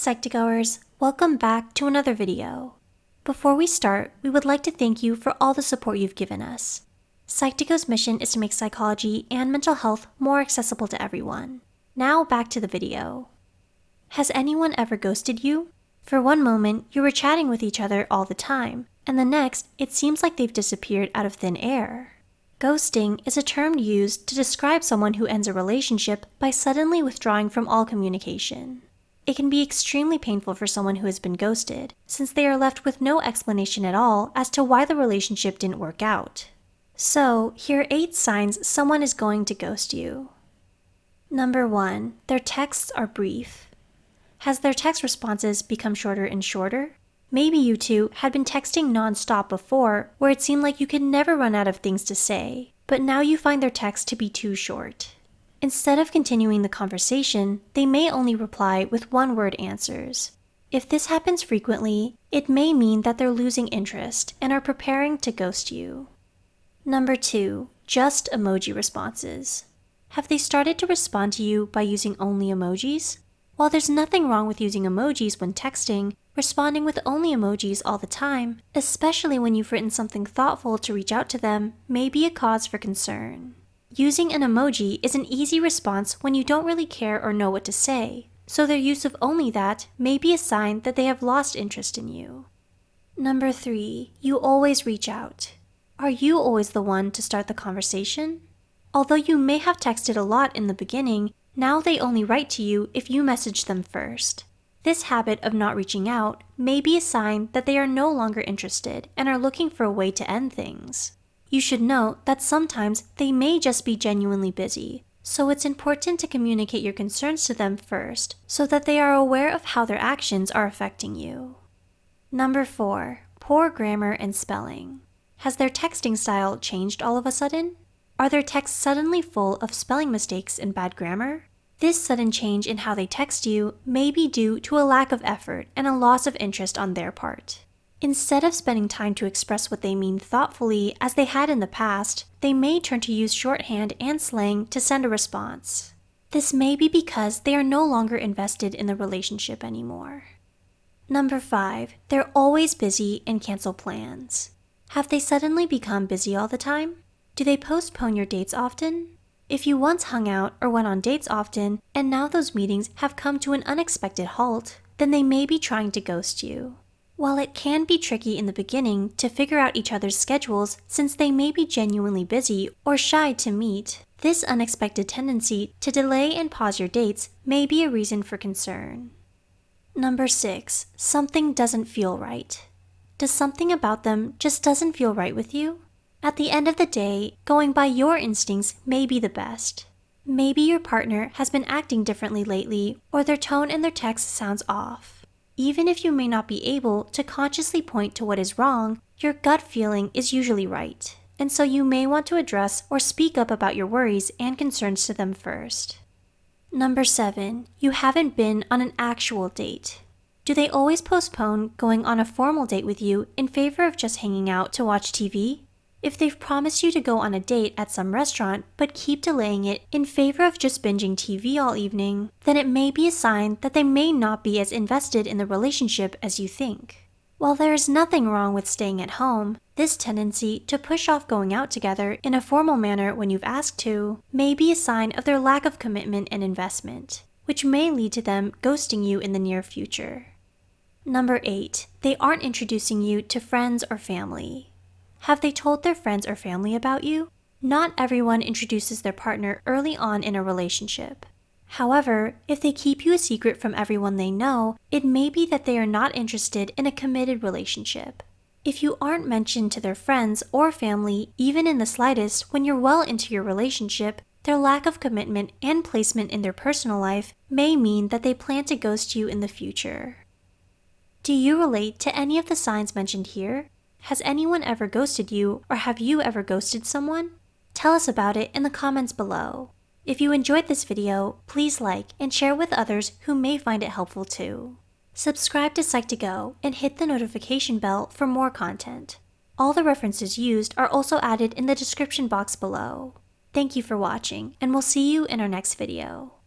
Psych2Goers, welcome back to another video. Before we start, we would like to thank you for all the support you've given us. Psych2Go's mission is to make psychology and mental health more accessible to everyone. Now back to the video. Has anyone ever ghosted you? For one moment, you were chatting with each other all the time, and the next, it seems like they've disappeared out of thin air. Ghosting is a term used to describe someone who ends a relationship by suddenly withdrawing from all communication. It can be extremely painful for someone who has been ghosted, since they are left with no explanation at all as to why the relationship didn't work out. So, here are 8 signs someone is going to ghost you. Number 1. Their texts are brief. Has their text responses become shorter and shorter? Maybe you two had been texting nonstop before, where it seemed like you could never run out of things to say, but now you find their text to be too short. Instead of continuing the conversation, they may only reply with one word answers. If this happens frequently, it may mean that they're losing interest and are preparing to ghost you. Number 2. Just emoji responses. Have they started to respond to you by using only emojis? While there's nothing wrong with using emojis when texting, responding with only emojis all the time, especially when you've written something thoughtful to reach out to them, may be a cause for concern. Using an emoji is an easy response when you don't really care or know what to say, so their use of only that may be a sign that they have lost interest in you. Number 3. You always reach out. Are you always the one to start the conversation? Although you may have texted a lot in the beginning, now they only write to you if you message them first. This habit of not reaching out may be a sign that they are no longer interested and are looking for a way to end things. You should note that sometimes they may just be genuinely busy, so it's important to communicate your concerns to them first so that they are aware of how their actions are affecting you. Number 4. Poor grammar and spelling. Has their texting style changed all of a sudden? Are their texts suddenly full of spelling mistakes and bad grammar? This sudden change in how they text you may be due to a lack of effort and a loss of interest on their part. Instead of spending time to express what they mean thoughtfully as they had in the past, they may turn to use shorthand and slang to send a response. This may be because they are no longer invested in the relationship anymore. Number 5. They're always busy and cancel plans. Have they suddenly become busy all the time? Do they postpone your dates often? If you once hung out or went on dates often, and now those meetings have come to an unexpected halt, then they may be trying to ghost you. While it can be tricky in the beginning to figure out each other's schedules since they may be genuinely busy or shy to meet, this unexpected tendency to delay and pause your dates may be a reason for concern. Number 6. Something doesn't feel right. Does something about them just doesn't feel right with you? At the end of the day, going by your instincts may be the best. Maybe your partner has been acting differently lately, or their tone in their text sounds off. Even if you may not be able to consciously point to what is wrong, your gut feeling is usually right, and so you may want to address or speak up about your worries and concerns to them first. Number 7. You haven't been on an actual date. Do they always postpone going on a formal date with you in favor of just hanging out to watch TV? If they've promised you to go on a date at some restaurant but keep delaying it in favor of just binging TV all evening, then it may be a sign that they may not be as invested in the relationship as you think. While there is nothing wrong with staying at home, this tendency to push off going out together in a formal manner when you've asked to may be a sign of their lack of commitment and investment, which may lead to them ghosting you in the near future. Number 8. They aren't introducing you to friends or family. Have they told their friends or family about you? Not everyone introduces their partner early on in a relationship. However, if they keep you a secret from everyone they know, it may be that they are not interested in a committed relationship. If you aren't mentioned to their friends or family, even in the slightest, when you're well into your relationship, their lack of commitment and placement in their personal life may mean that they plan to ghost you in the future. Do you relate to any of the signs mentioned here? Has anyone ever ghosted you or have you ever ghosted someone? Tell us about it in the comments below. If you enjoyed this video, please like and share with others who may find it helpful too. Subscribe to Psych2Go and hit the notification bell for more content. All the references used are also added in the description box below. Thank you for watching, and we'll see you in our next video.